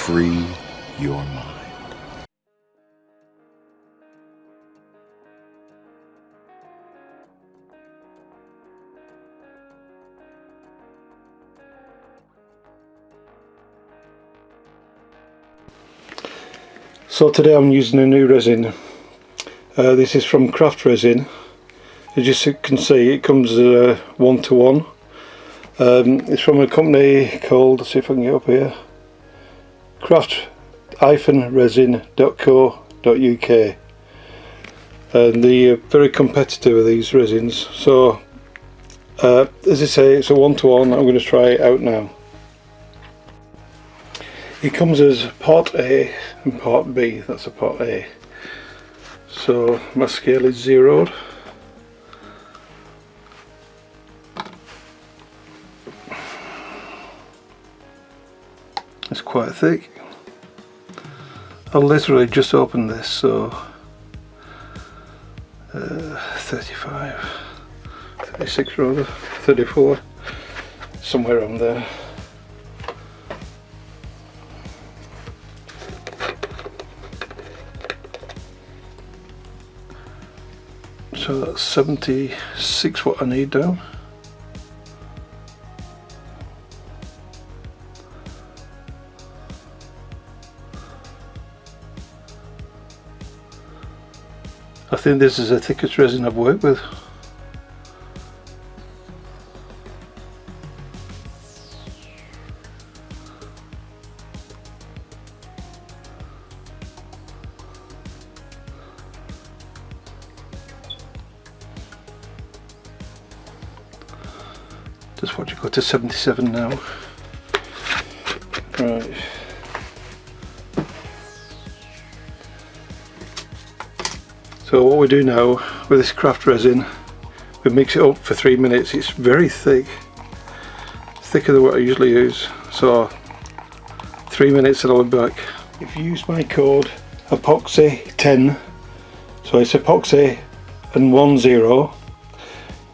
free your mind. So today I'm using a new resin. Uh, this is from Craft Resin. As you can see it comes uh, one to one. Um, it's from a company called, see if I can get up here, craft-resin.co.uk and they're very competitive these resins so uh, as I say it's a one to one I'm going to try it out now. It comes as part A and part B, that's a part A. So my scale is zeroed. It's quite thick. I literally just opened this so uh, 35, 36 rather, 34, somewhere around there. so that's 76 what I need down think this is the thickest resin I've worked with. Just watch it go to 77 now. Right so what we do now with this craft resin we mix it up for three minutes. It's very thick. Thicker than what I usually use. So three minutes and I'll be back. If you use my code epoxy 10 so it's epoxy and one zero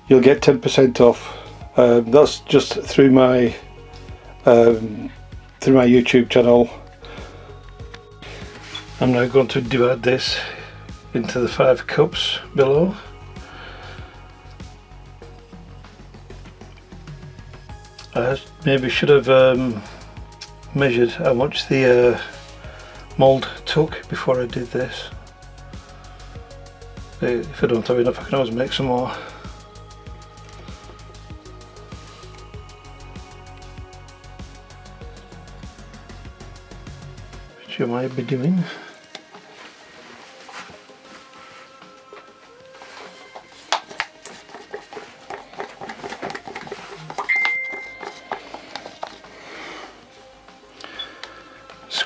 you'll get 10% off. Um, that's just through my um, through my YouTube channel. I'm now going to divide this into the five cups below. I maybe should have um, measured how much the uh, mould took before I did this. If I don't have enough I can always make some more. you might be doing.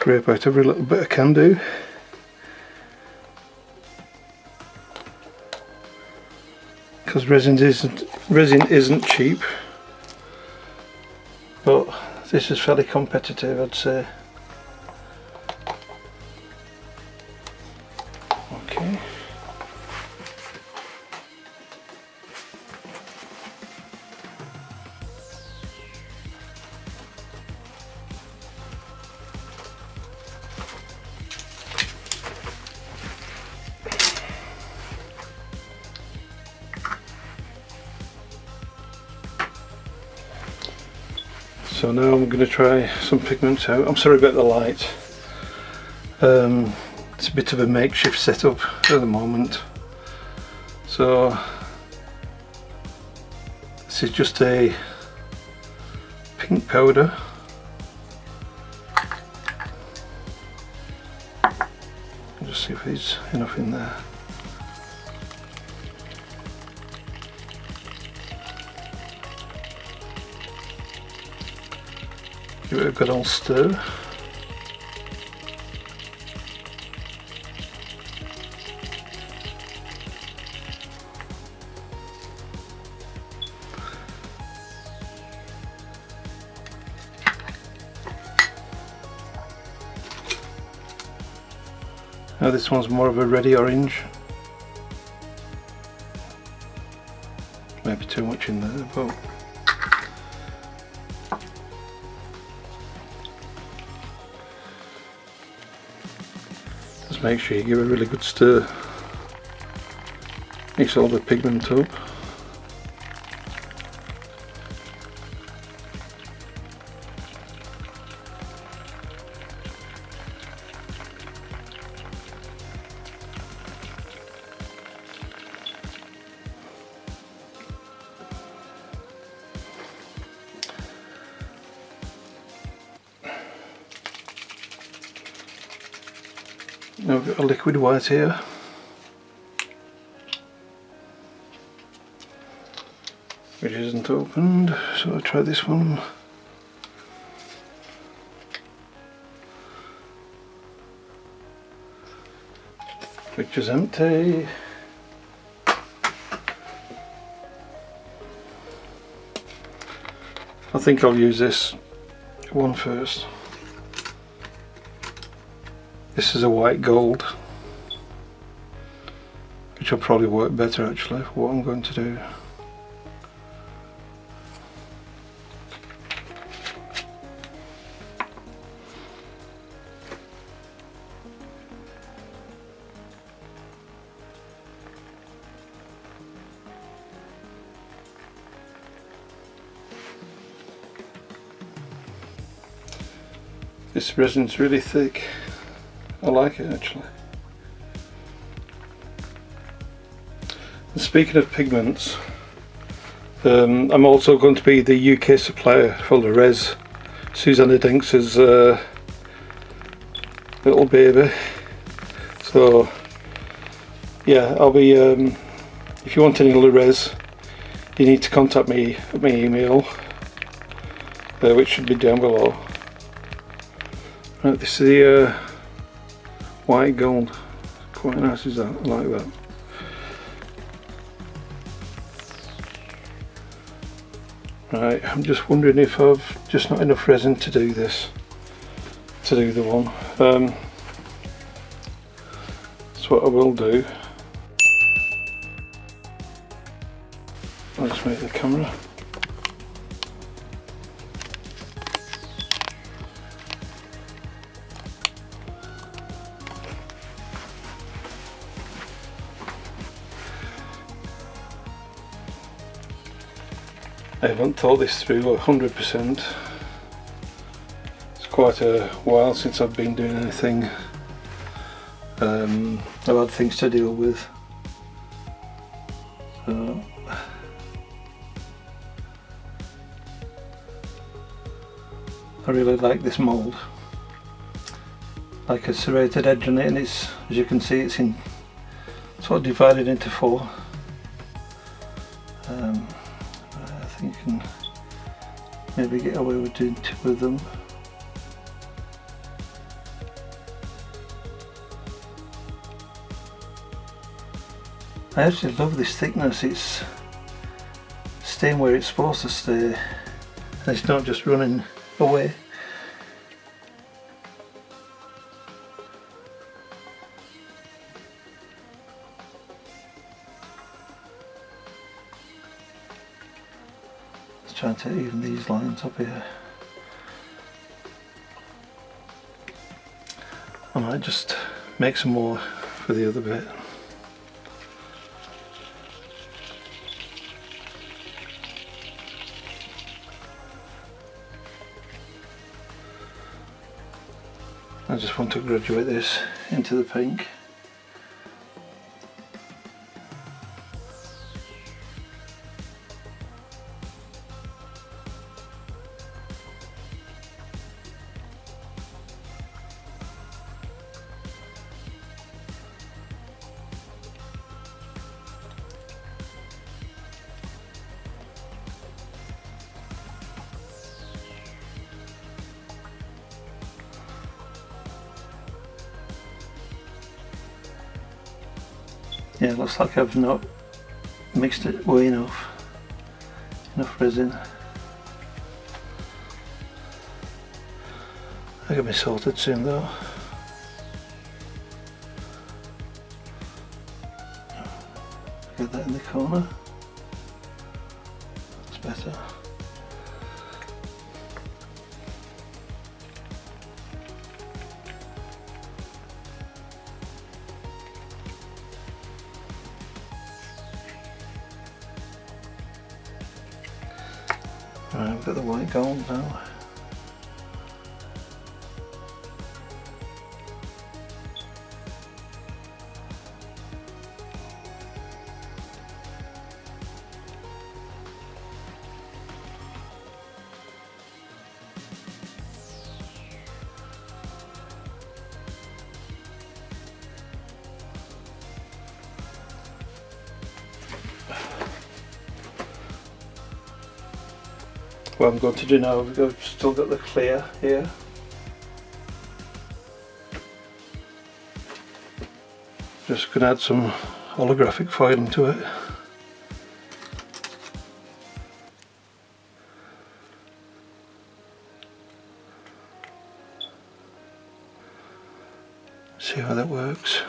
Scrape out every little bit I can do. Because resin isn't resin isn't cheap, but this is fairly competitive I'd say. So now I'm going to try some pigments out. I'm sorry about the light. Um, it's a bit of a makeshift setup at the moment. So this is just a pink powder. Just see if there's enough in there. A good old stir. Now this one's more of a ready orange. Maybe too much in there, but Just make sure you give it a really good stir. Mix all the pigment up. White here. Which isn't opened, so I'll try this one. Which is empty. I think I'll use this one first. This is a white gold which will probably work better actually what I'm going to do. This resin's really thick. I like it actually. Speaking of pigments, um, I'm also going to be the UK supplier for the res. Susanna Dinks' uh, little baby. So yeah, I'll be. Um, if you want any res, you need to contact me at my email, uh, which should be down below. Right, this is the uh, white gold. Quite nice, is that? I like that. Right, I'm just wondering if I've just not enough resin to do this, to do the one. Um, that's what I will do. I'll just make the camera. Haven't thought this through 100%. It's quite a while since I've been doing anything. Um, I've had things to deal with. So, I really like this mould. Like a serrated edge on it and it's, as you can see, it's in sort of divided into four. Maybe get away with doing two of them. I actually love this thickness, it's staying where it's supposed to stay and it's not just running away. These lines here. I might just make some more for the other bit. I just want to graduate this into the pink. Like I've not mixed it well enough. Enough resin. I got me sorted soon though. Get that in the corner. That's better. We've got the white gold now. What I'm going to do now, we've still got the clear here. Just going to add some holographic foiling to it. See how that works.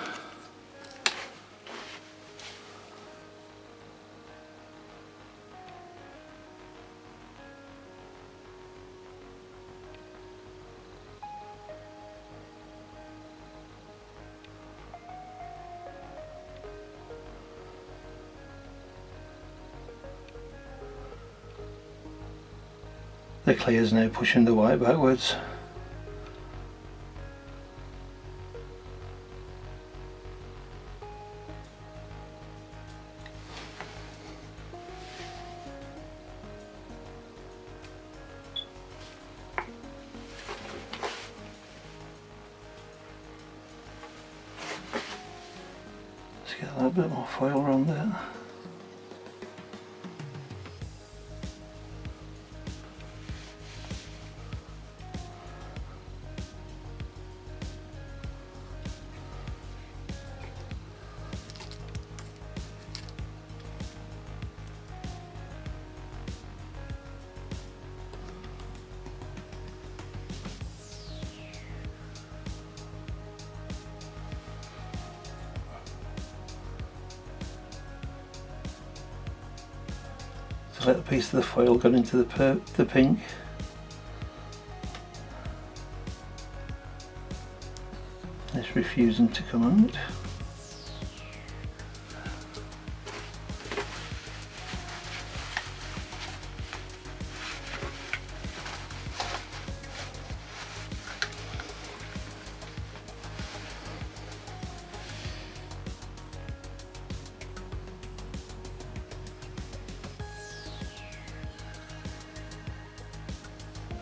The clear is now pushing the white backwards. A piece of the foil go into the, the pink. It's refusing to come out.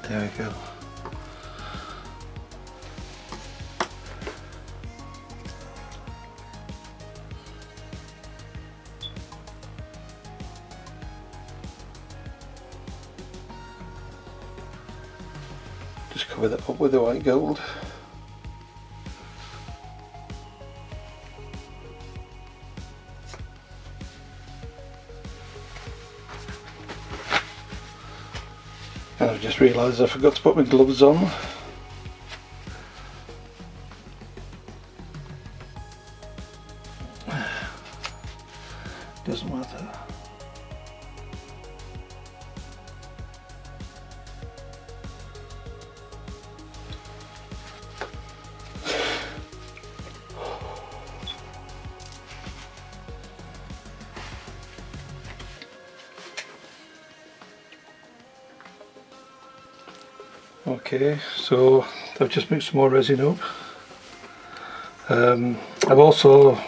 There we go. Just cover that up with the white gold. Just realised I forgot to put my gloves on. Okay, so I've just mixed some more resin up. Um, I've also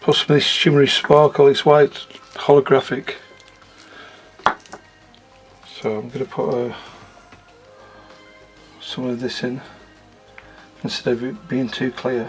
put some of this shimmery sparkle, it's white holographic. So I'm going to put uh, some of this in instead of it being too clear.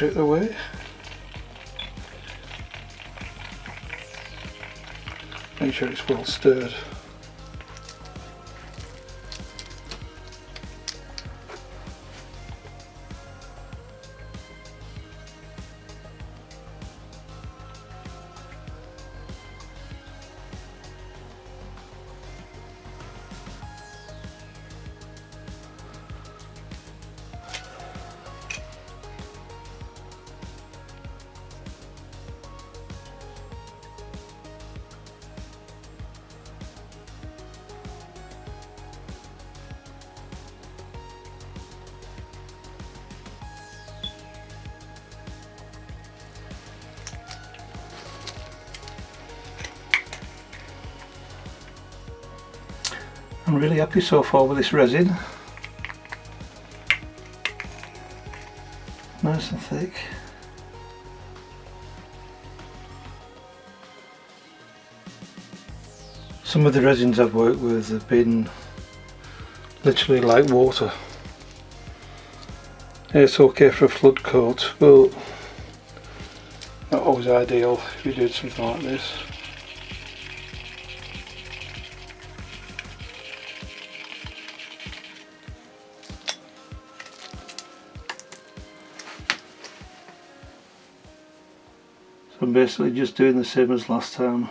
Mind my torch out the way. Make sure it's well stirred. Happy so far with this resin. Nice and thick. Some of the resins I've worked with have been literally like water. It's okay for a flood coat, but not always ideal if you did something like this. Basically just doing the same as last time.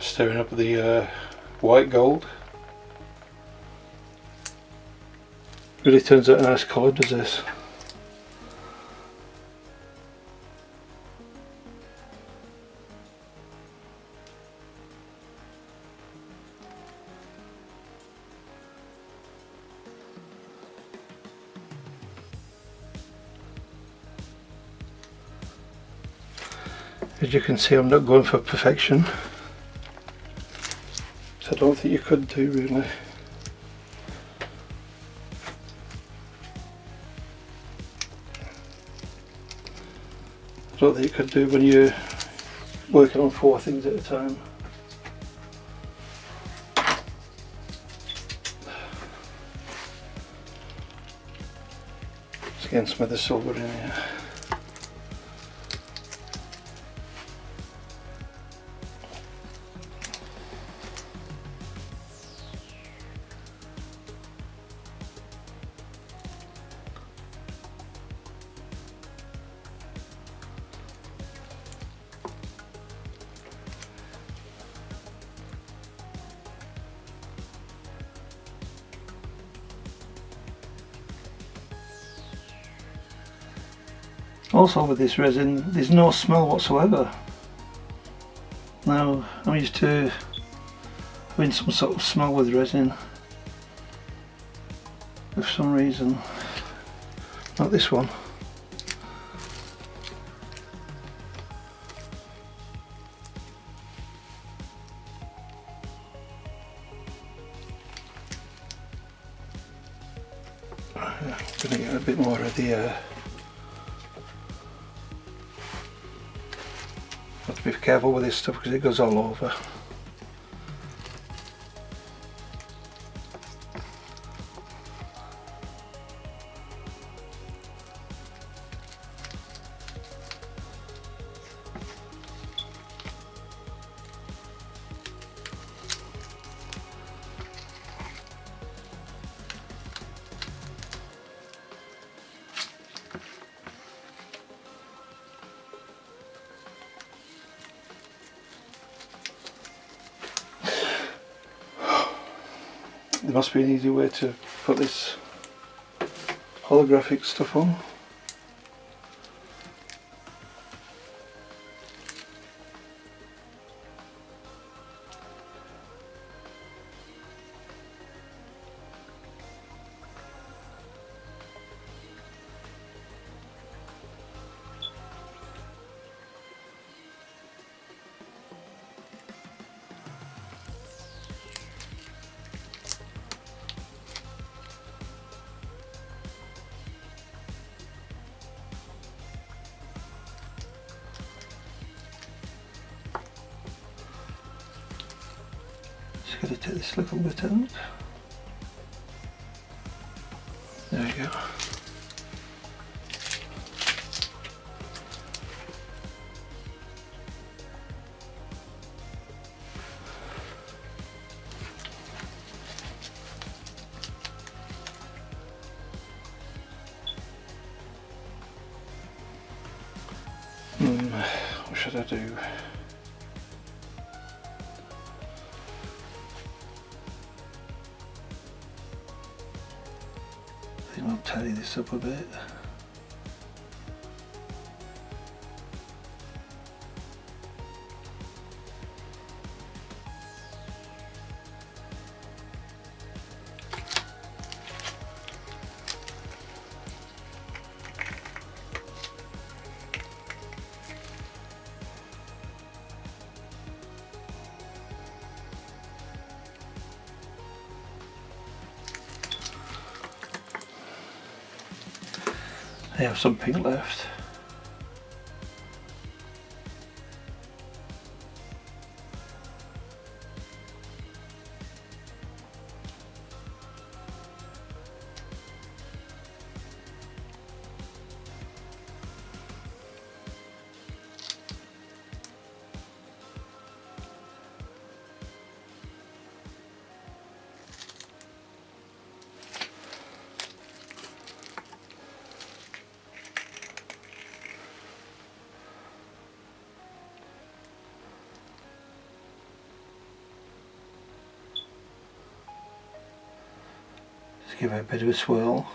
Stirring up the uh, white gold. Really turns out a nice colour does this. As you can see I'm not going for perfection. Don't think you could do really. I don't think you could do when you're working on four things at a time. Just getting some of the silver in here. Also with this resin, there's no smell whatsoever. Now, I'm used to having some sort of smell with resin. For some reason. Not this one. Careful with put this holographic stuff on. Just got to take up a bit. I have some pink left. Give it a bit of a swirl.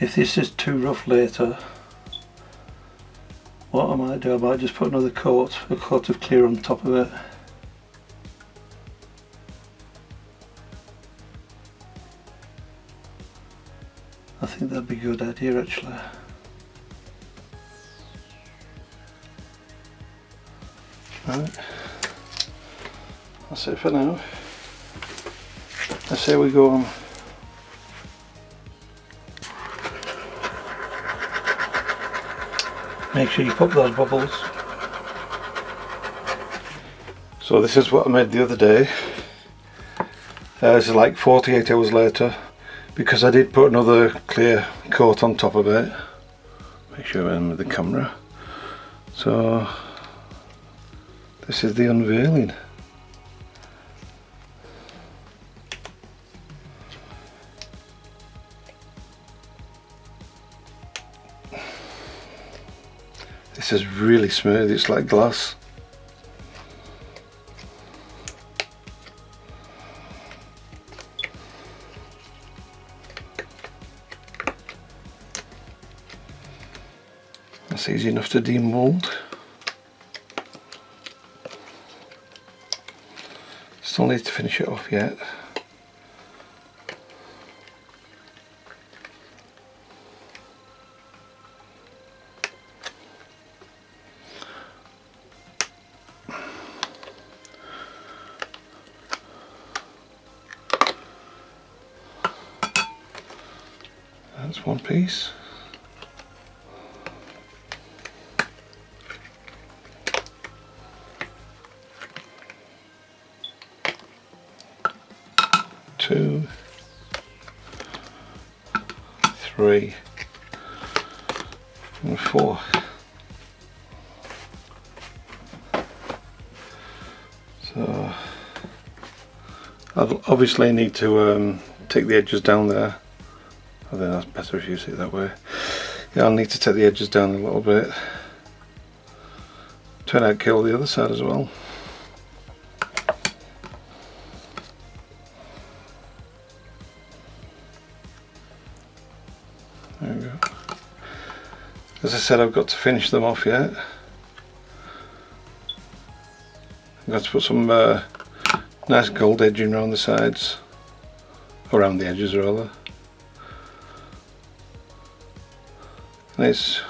If this is too rough later what am I might do I might just put another coat a coat of clear on top of it. I think that'd be a good idea actually. Right. That's it for now. Let's say we go on Make sure you pop those bubbles. So this is what I made the other day. Uh, this is like 48 hours later because I did put another clear coat on top of it. Make sure I'm with the camera. So this is the unveiling. This is really smooth, it's like glass. That's easy enough to demold. Still need to finish it off yet. One piece. Two, three, and four. So I'll obviously need to um, take the edges down there I think that's better if you see it that way. Yeah, I'll need to take the edges down a little bit. Turn out kill the other side as well. There we go. As I said, I've got to finish them off yet. I've got to put some uh, nice gold edging around the sides, around the edges rather. It's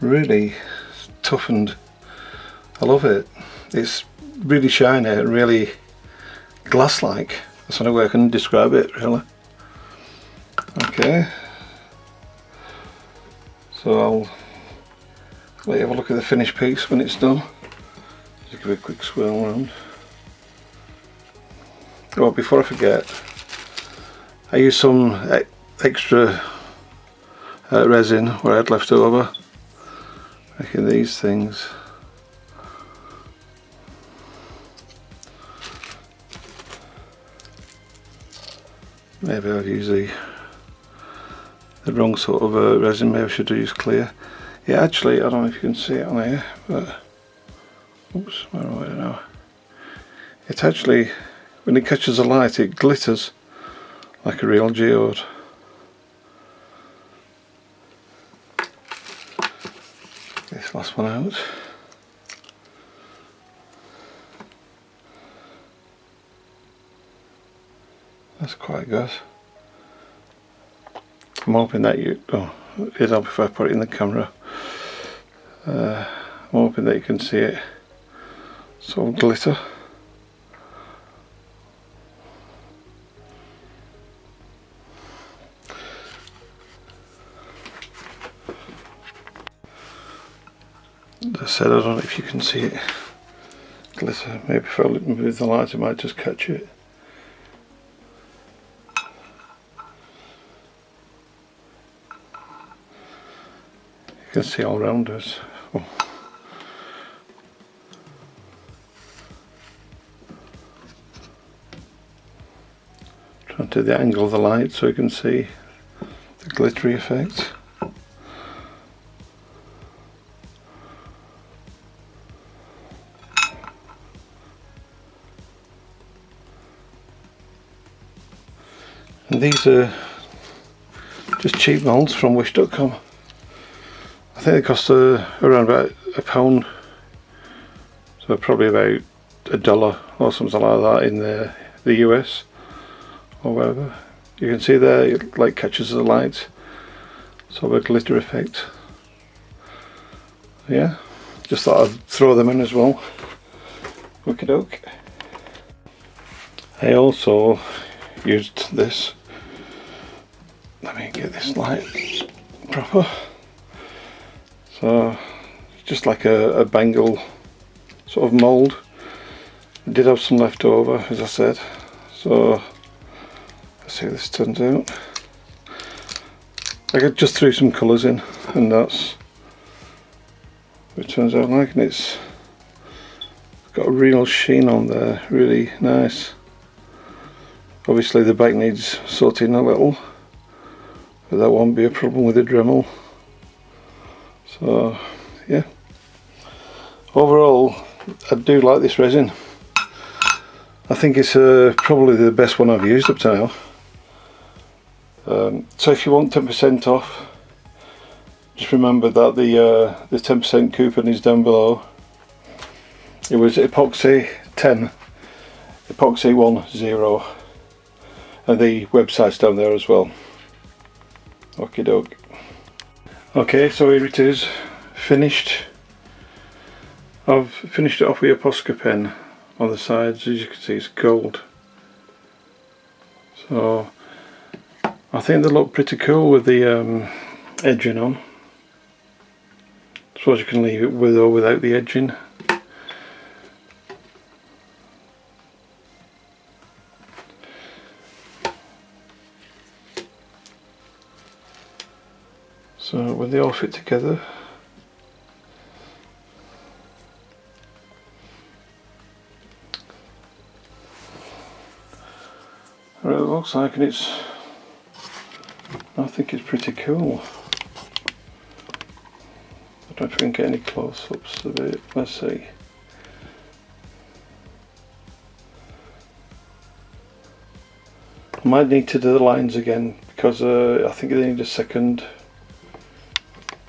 really toughened. I love it. It's really shiny really glass-like. That's the only way I can describe it really. Okay. So I'll let you have a look at the finished piece when it's done. Just give it a quick swirl around. Oh, before I forget, I used some extra resin where I had left over making these things. Maybe I've used the, the wrong sort of uh, resin, maybe I should use clear. Yeah, actually, I don't know if you can see it on here, but oops, where am I now? It actually, when it catches the light, it glitters like a real geode. Last one out. That's quite good. I'm hoping that you, oh, it'll help if I put it in the camera. Uh, I'm hoping that you can see it sort of glitter. Said, I don't know if you can see it glitter. Maybe if I look move the light, I might just catch it. You can see all around us. Oh. Trying to the angle of the light so you can see the glittery effect. These are just cheap molds from wish.com. I think they cost uh, around about a pound. So probably about a dollar or something like that in the, the US or wherever. You can see there it like catches the light. Sort of a glitter effect. Yeah just thought I'd throw them in as well. Okie doke I also used this let me get this light proper so just like a, a bangle sort of mould. I did have some left over as I said. So let's see how this turns out. I just threw some colours in and that's what it turns out like and it's got a real sheen on there, really nice. Obviously the back needs sorting a little but that won't be a problem with the Dremel. So yeah. Overall I do like this resin. I think it's uh, probably the best one I've used up to now. Um, so if you want 10% off just remember that the uh, the 10% coupon is down below. It was epoxy 10 epoxy 1 0 and the website's down there as well okie doke Okay, so here it is, finished. I've finished it off with a Posca pen on the sides, as you can see it's gold. So, I think they look pretty cool with the um, edging on. Suppose you can leave it with or without the edging. When they all fit together it looks like and it's I think it's pretty cool. I don't can get any close-ups of it, let's see. I might need to do the lines again because uh, I think they need a second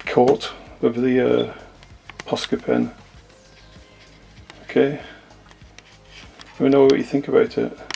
coat of the uh, Posca pen. Okay, let me know what you think about it.